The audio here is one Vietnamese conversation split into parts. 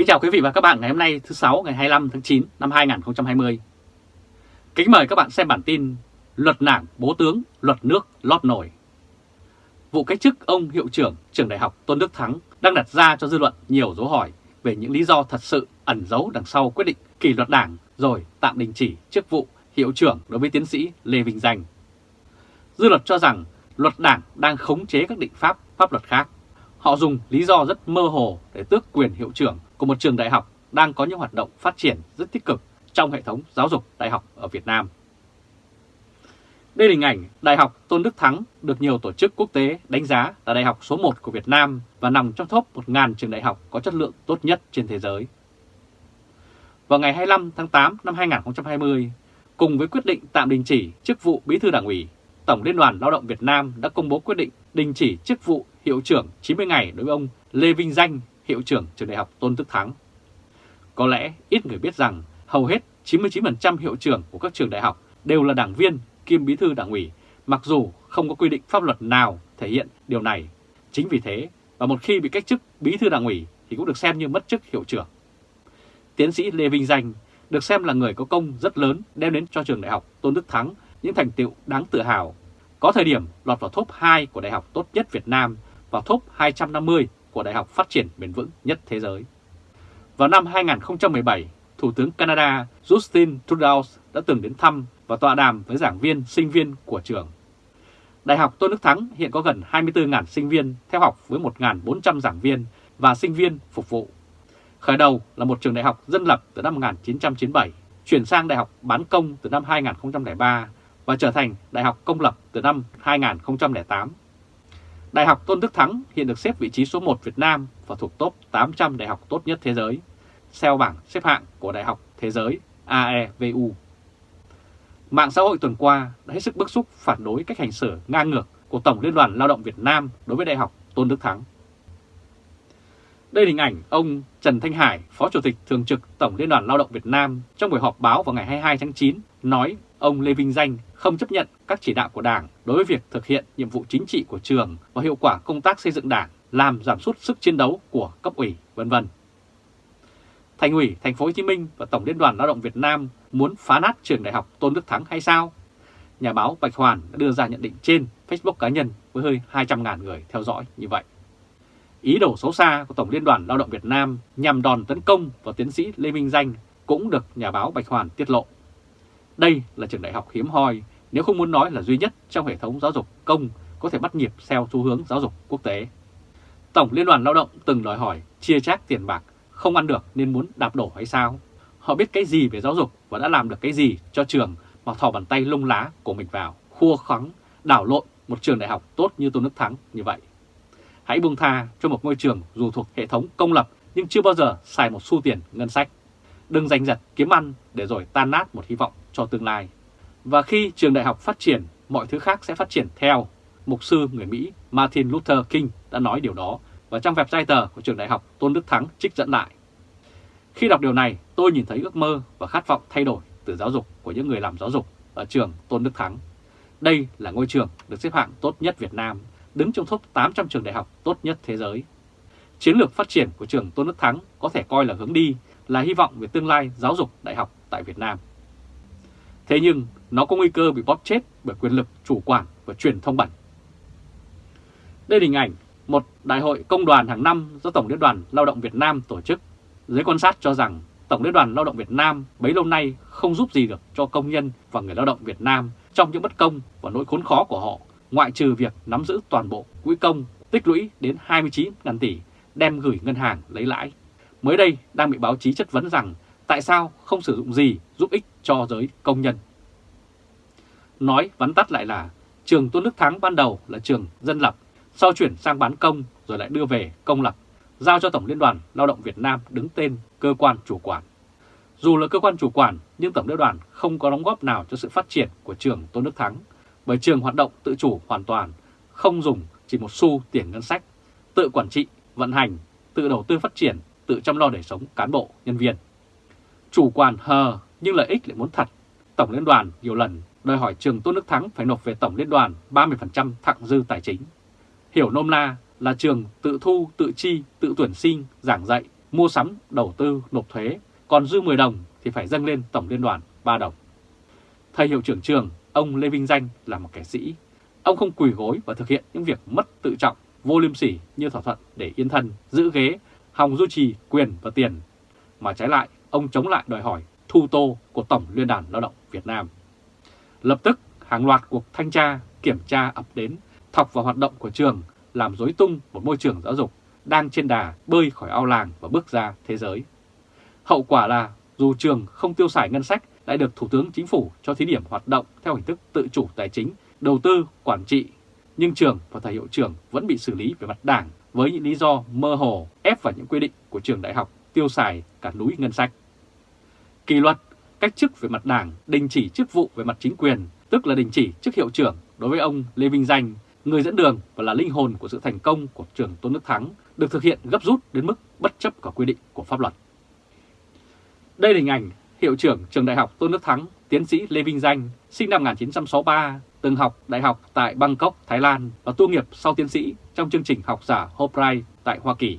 Kính chào quý vị và các bạn ngày hôm nay thứ sáu ngày 25 tháng 9 năm 2020. Kính mời các bạn xem bản tin Luật nảng bố tướng, luật nước lót nổi. Vụ cách chức ông hiệu trưởng trường đại học Tôn Đức Thắng đang đặt ra cho dư luận nhiều dấu hỏi về những lý do thật sự ẩn giấu đằng sau quyết định kỷ luật đảng rồi tạm đình chỉ chức vụ hiệu trưởng đối với tiến sĩ Lê Vinh Danh. Dư luận cho rằng luật đảng đang khống chế các định pháp pháp luật khác. Họ dùng lý do rất mơ hồ để tước quyền hiệu trưởng của một trường đại học đang có những hoạt động phát triển rất tích cực trong hệ thống giáo dục đại học ở Việt Nam. Đây là hình ảnh Đại học Tôn Đức Thắng được nhiều tổ chức quốc tế đánh giá là đại học số 1 của Việt Nam và nằm trong top 1.000 trường đại học có chất lượng tốt nhất trên thế giới. Vào ngày 25 tháng 8 năm 2020, cùng với quyết định tạm đình chỉ chức vụ Bí thư Đảng ủy, Tổng Liên đoàn Lao động Việt Nam đã công bố quyết định đình chỉ chức vụ hiệu trưởng 90 ngày đối với ông Lê Vinh Danh, hiệu trưởng trường đại học Tôn Đức Thắng. Có lẽ ít người biết rằng hầu hết 99% hiệu trưởng của các trường đại học đều là đảng viên kiêm bí thư đảng ủy, mặc dù không có quy định pháp luật nào thể hiện điều này. Chính vì thế, và một khi bị cách chức bí thư đảng ủy thì cũng được xem như mất chức hiệu trưởng. Tiến sĩ Lê Vinh Danh được xem là người có công rất lớn đem đến cho trường đại học Tôn Đức Thắng những thành tựu đáng tự hào. Có thời điểm lọt vào top 2 của đại học tốt nhất Việt Nam và top 250 của đại học phát triển bền vững nhất thế giới. Vào năm 2017, Thủ tướng Canada Justin Trudeau đã từng đến thăm và tọa đàm với giảng viên, sinh viên của trường. Đại học Tôn Đức Thắng hiện có gần 24.000 sinh viên theo học với 1.400 giảng viên và sinh viên phục vụ. Khởi đầu là một trường đại học dân lập từ năm 1997, chuyển sang đại học bán công từ năm 2003 và trở thành đại học công lập từ năm 2008. Đại học Tôn Đức Thắng hiện được xếp vị trí số 1 Việt Nam và thuộc top 800 đại học tốt nhất thế giới, theo bảng xếp hạng của Đại học Thế giới AEVU. Mạng xã hội tuần qua đã hết sức bức xúc phản đối cách hành xử ngang ngược của Tổng Liên đoàn Lao động Việt Nam đối với Đại học Tôn Đức Thắng. Đây là hình ảnh ông Trần Thanh Hải, Phó Chủ tịch Thường trực Tổng Liên đoàn Lao động Việt Nam trong buổi họp báo vào ngày 22 tháng 9 nói ông Lê Vinh Danh không chấp nhận các chỉ đạo của Đảng đối với việc thực hiện nhiệm vụ chính trị của trường và hiệu quả công tác xây dựng Đảng, làm giảm sút sức chiến đấu của cấp ủy, vân vân. Thành ủy Thành phố Hồ Chí Minh và Tổng Liên đoàn Lao động Việt Nam muốn phá nát trường đại học Tôn Đức Thắng hay sao? Nhà báo Bạch Hoàn đã đưa ra nhận định trên Facebook cá nhân với hơi 200.000 người theo dõi như vậy. Ý đồ xấu xa của Tổng Liên đoàn Lao động Việt Nam nhằm đòn tấn công vào tiến sĩ Lê Minh Danh cũng được nhà báo Bạch Hoàn tiết lộ. Đây là trường đại học hiếm hoi, nếu không muốn nói là duy nhất trong hệ thống giáo dục công có thể bắt nhịp theo xu hướng giáo dục quốc tế. Tổng Liên đoàn Lao động từng đòi hỏi chia chác tiền bạc, không ăn được nên muốn đạp đổ hay sao? Họ biết cái gì về giáo dục và đã làm được cái gì cho trường mà thò bàn tay lung lá của mình vào, khua khoắng, đảo lộn một trường đại học tốt như Tôn Đức Thắng như vậy. Hãy buông tha cho một ngôi trường dù thuộc hệ thống công lập nhưng chưa bao giờ xài một xu tiền ngân sách. Đừng giành giật kiếm ăn để rồi tan nát một hy vọng cho tương lai. Và khi trường đại học phát triển, mọi thứ khác sẽ phát triển theo. Mục sư người Mỹ Martin Luther King đã nói điều đó và trong website tờ của trường đại học Tôn Đức Thắng trích dẫn lại. Khi đọc điều này, tôi nhìn thấy ước mơ và khát vọng thay đổi từ giáo dục của những người làm giáo dục ở trường Tôn Đức Thắng. Đây là ngôi trường được xếp hạng tốt nhất Việt Nam, đứng trong top 800 trường đại học tốt nhất thế giới. Chiến lược phát triển của trường Tôn Đức Thắng có thể coi là hướng đi, là hy vọng về tương lai giáo dục đại học tại Việt Nam. Thế nhưng nó có nguy cơ bị bóp chết bởi quyền lực chủ quản và truyền thông bẩn. Đây là hình ảnh một đại hội công đoàn hàng năm do Tổng Liên đoàn Lao động Việt Nam tổ chức. Giới quan sát cho rằng Tổng Liên đoàn Lao động Việt Nam bấy lâu nay không giúp gì được cho công nhân và người lao động Việt Nam trong những bất công và nỗi khốn khó của họ, ngoại trừ việc nắm giữ toàn bộ quỹ công tích lũy đến 29.000 tỷ đem gửi ngân hàng lấy lãi. Mới đây đang bị báo chí chất vấn rằng tại sao không sử dụng gì giúp ích cho giới công nhân. Nói vắn tắt lại là trường Tôn Đức Thắng ban đầu là trường dân lập, sau chuyển sang bán công rồi lại đưa về công lập, giao cho Tổng Liên đoàn Lao động Việt Nam đứng tên cơ quan chủ quản. Dù là cơ quan chủ quản nhưng Tổng Liên đoàn không có đóng góp nào cho sự phát triển của trường Tôn Đức Thắng, bởi trường hoạt động tự chủ hoàn toàn, không dùng chỉ một xu tiền ngân sách, tự quản trị, vận hành, tự đầu tư phát triển, tự chăm lo đời sống cán bộ, nhân viên. Chủ quan hờ nhưng lợi ích lại muốn thật. Tổng Liên đoàn nhiều lần đòi hỏi trường Tôn Đức Thắng phải nộp về Tổng Liên đoàn 30% thặng dư tài chính. Hiểu nôm na là trường tự thu, tự chi, tự tuyển sinh, giảng dạy, mua sắm, đầu tư, nộp thuế, còn dư 10 đồng thì phải dâng lên Tổng Liên đoàn 3 đồng. Thầy hiệu trưởng trường, ông Lê Vinh Danh là một kẻ sĩ. Ông không quỳ gối và thực hiện những việc mất tự trọng, vô liêm sỉ như thỏa thuận để yên thân, giữ ghế, hòng duy trì quyền và tiền. Mà trái lại, ông chống lại đòi hỏi thu tô của Tổng Liên đoàn Lao động Việt Nam. Lập tức, hàng loạt cuộc thanh tra, kiểm tra ập đến, thọc vào hoạt động của trường, làm rối tung một môi trường giáo dục đang trên đà bơi khỏi ao làng và bước ra thế giới. Hậu quả là dù trường không tiêu xài ngân sách lại được Thủ tướng Chính phủ cho thí điểm hoạt động theo hình thức tự chủ tài chính, đầu tư, quản trị, nhưng trường và thầy hiệu trưởng vẫn bị xử lý về mặt đảng với những lý do mơ hồ ép vào những quy định của trường đại học tiêu xài cả núi ngân sách. Kỳ luật, cách chức về mặt đảng, đình chỉ chức vụ về mặt chính quyền, tức là đình chỉ chức hiệu trưởng đối với ông Lê Vinh Danh, người dẫn đường và là linh hồn của sự thành công của trường Tôn Đức Thắng, được thực hiện gấp rút đến mức bất chấp cả quy định của pháp luật. Đây là hình ảnh hiệu trưởng trường đại học Tôn Đức Thắng, tiến sĩ Lê Vinh Danh, sinh năm 1963, từng học đại học tại Bangkok, Thái Lan và tu nghiệp sau tiến sĩ trong chương trình học giả Fulbright tại Hoa Kỳ.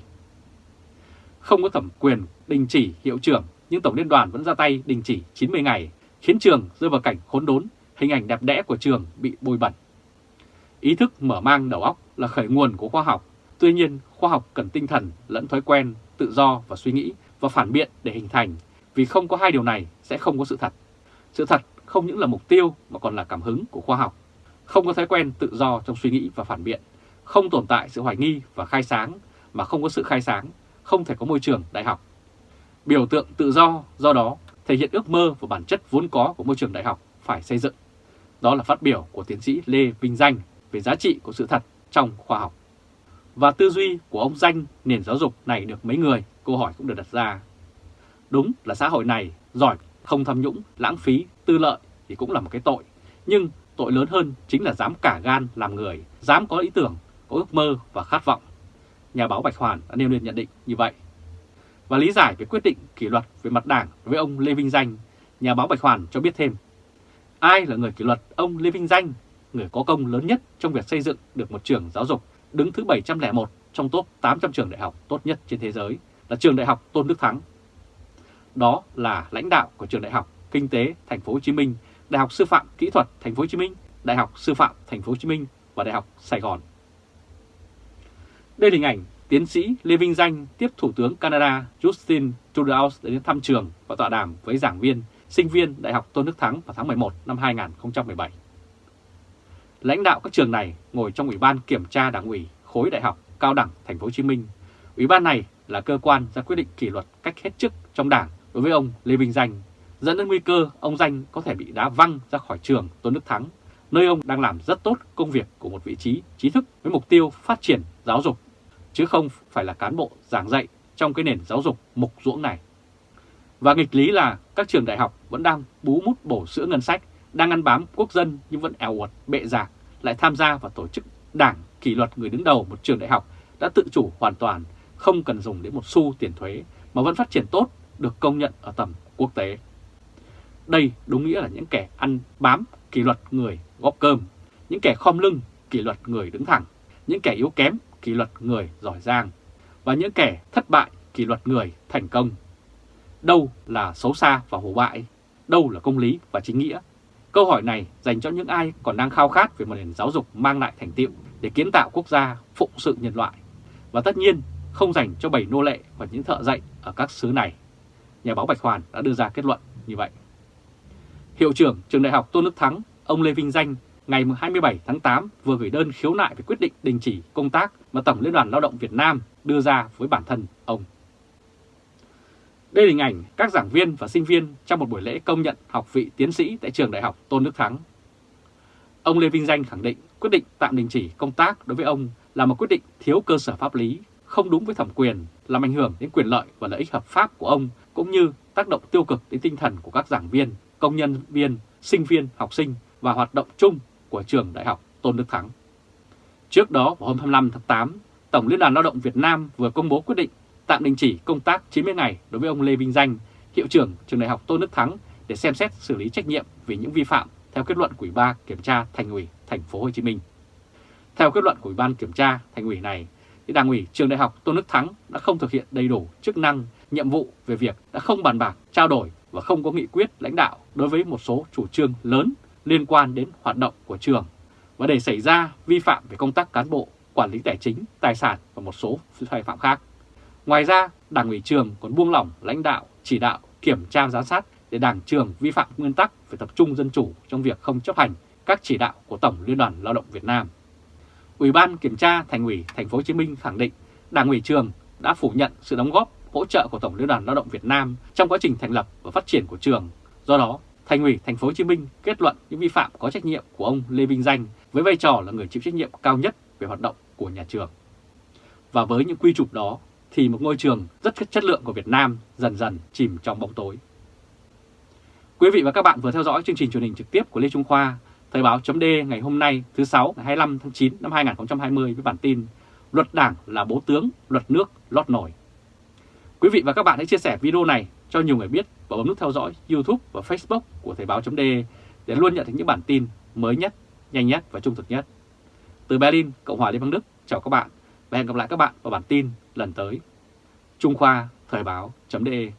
Không có thẩm quyền đình chỉ hiệu trưởng, nhưng Tổng Liên đoàn vẫn ra tay đình chỉ 90 ngày, khiến trường rơi vào cảnh khốn đốn, hình ảnh đẹp đẽ của trường bị bôi bẩn. Ý thức mở mang đầu óc là khởi nguồn của khoa học, tuy nhiên khoa học cần tinh thần lẫn thói quen, tự do và suy nghĩ và phản biện để hình thành, vì không có hai điều này sẽ không có sự thật. Sự thật không những là mục tiêu mà còn là cảm hứng của khoa học. Không có thói quen tự do trong suy nghĩ và phản biện, không tồn tại sự hoài nghi và khai sáng, mà không có sự khai sáng, không thể có môi trường đại học. Biểu tượng tự do do đó thể hiện ước mơ và bản chất vốn có của môi trường đại học phải xây dựng. Đó là phát biểu của tiến sĩ Lê Vinh Danh về giá trị của sự thật trong khoa học. Và tư duy của ông Danh nền giáo dục này được mấy người, câu hỏi cũng được đặt ra. Đúng là xã hội này giỏi không tham nhũng, lãng phí, tư lợi thì cũng là một cái tội. Nhưng tội lớn hơn chính là dám cả gan làm người, dám có ý tưởng, có ước mơ và khát vọng. Nhà báo Bạch Hoàn đã nêu lên nhận định như vậy. Và lý giải về quyết định kỷ luật về mặt đảng với ông Lê Vinh Danh, nhà báo Bạch Hoàn cho biết thêm. Ai là người kỷ luật ông Lê Vinh Danh, người có công lớn nhất trong việc xây dựng được một trường giáo dục đứng thứ 701 trong top 800 trường đại học tốt nhất trên thế giới là trường đại học Tôn Đức Thắng đó là lãnh đạo của trường đại học Kinh tế Thành phố Hồ Chí Minh, Đại học Sư phạm Kỹ thuật Thành phố Hồ Chí Minh, Đại học Sư phạm Thành phố Hồ Chí Minh và Đại học Sài Gòn. Đây là hình ảnh tiến sĩ Lê Vinh Danh tiếp Thủ tướng Canada Justin Trudeau đến thăm trường và tọa đàm với giảng viên, sinh viên Đại học Tôn Đức Thắng vào tháng 11 năm 2017. Lãnh đạo các trường này ngồi trong Ủy ban Kiểm tra Đảng ủy khối Đại học Cao đẳng Thành phố Hồ Chí Minh. Ủy ban này là cơ quan ra quyết định kỷ luật cách hết chức trong Đảng đối với ông Lê Vinh Danh, dẫn đến nguy cơ ông Danh có thể bị đá văng ra khỏi trường Tôn Đức Thắng, nơi ông đang làm rất tốt công việc của một vị trí trí thức với mục tiêu phát triển giáo dục, chứ không phải là cán bộ giảng dạy trong cái nền giáo dục mục ruỗng này. Và nghịch lý là các trường đại học vẫn đang bú mút bổ sữa ngân sách, đang ăn bám quốc dân nhưng vẫn eo uột bệ giạc, lại tham gia vào tổ chức đảng kỷ luật người đứng đầu một trường đại học đã tự chủ hoàn toàn, không cần dùng đến một xu tiền thuế mà vẫn phát triển tốt được công nhận ở tầm quốc tế. Đây đúng nghĩa là những kẻ ăn bám kỷ luật người góp cơm, những kẻ khom lưng kỷ luật người đứng thẳng, những kẻ yếu kém kỷ luật người giỏi giang và những kẻ thất bại kỷ luật người thành công. Đâu là xấu xa và hổ bại? Đâu là công lý và chính nghĩa? Câu hỏi này dành cho những ai còn đang khao khát về một nền giáo dục mang lại thành tiệu để kiến tạo quốc gia phụng sự nhân loại. Và tất nhiên không dành cho bảy nô lệ và những thợ dạy ở các xứ này nhà báo Bạch Hoàn đã đưa ra kết luận như vậy. Hiệu trưởng trường đại học Tôn Đức Thắng, ông Lê Vinh Danh, ngày 27 tháng 8 vừa gửi đơn khiếu nại về quyết định đình chỉ công tác mà Tổng Liên đoàn Lao động Việt Nam đưa ra với bản thân ông. Đây là hình ảnh các giảng viên và sinh viên trong một buổi lễ công nhận học vị tiến sĩ tại trường đại học Tôn Đức Thắng. Ông Lê Vinh Danh khẳng định quyết định tạm đình chỉ công tác đối với ông là một quyết định thiếu cơ sở pháp lý, không đúng với thẩm quyền, làm ảnh hưởng đến quyền lợi và lợi ích hợp pháp của ông cũng như tác động tiêu cực đến tinh thần của các giảng viên, công nhân viên, sinh viên, học sinh và hoạt động chung của trường Đại học Tôn Đức Thắng. Trước đó vào hôm 25 tháng 8, Tổng Liên đoàn Lao động Việt Nam vừa công bố quyết định tạm đình chỉ công tác 90 ngày đối với ông Lê Vinh Danh, hiệu trưởng trường Đại học Tôn Đức Thắng để xem xét xử lý trách nhiệm vì những vi phạm theo kết luận của Ủy ban kiểm tra Thành ủy Thành phố Hồ Chí Minh. Theo kết luận của Ủy ban kiểm tra Thành ủy này, thì Đảng ủy Trường Đại học Tôn Đức Thắng đã không thực hiện đầy đủ chức năng, nhiệm vụ về việc đã không bàn bạc, trao đổi và không có nghị quyết lãnh đạo đối với một số chủ trương lớn liên quan đến hoạt động của trường và để xảy ra vi phạm về công tác cán bộ, quản lý tài chính, tài sản và một số sai phạm khác. Ngoài ra, Đảng ủy trường còn buông lỏng lãnh đạo, chỉ đạo, kiểm tra giám sát để Đảng trường vi phạm nguyên tắc về tập trung dân chủ trong việc không chấp hành các chỉ đạo của Tổng Liên đoàn Lao động Việt Nam. Ủy ban Kiểm tra Thành ủy Thành phố Hồ Chí Minh khẳng định Đảng ủy trường đã phủ nhận sự đóng góp hỗ trợ của Tổng Liên đoàn Lao động Việt Nam trong quá trình thành lập và phát triển của trường. Do đó, Thành ủy Thành phố Hồ Chí Minh kết luận những vi phạm có trách nhiệm của ông Lê Vinh Danh với vai trò là người chịu trách nhiệm cao nhất về hoạt động của nhà trường. Và với những quy chụp đó thì một ngôi trường rất chất lượng của Việt Nam dần dần chìm trong bóng tối. Quý vị và các bạn vừa theo dõi chương trình truyền hình trực tiếp của Lê Trung Khoa, Thời báo chấm ngày hôm nay thứ 6 ngày 25 tháng 9 năm 2020 với bản tin Luật Đảng là bố tướng, luật nước lót nổi. Quý vị và các bạn hãy chia sẻ video này cho nhiều người biết và bấm nút theo dõi YouTube và Facebook của Thời báo .de để luôn nhận được những bản tin mới nhất, nhanh nhất và trung thực nhất. Từ Berlin, Cộng hòa Liên bang Đức, chào các bạn và hẹn gặp lại các bạn vào bản tin lần tới. Trung Khoa Thời báo .de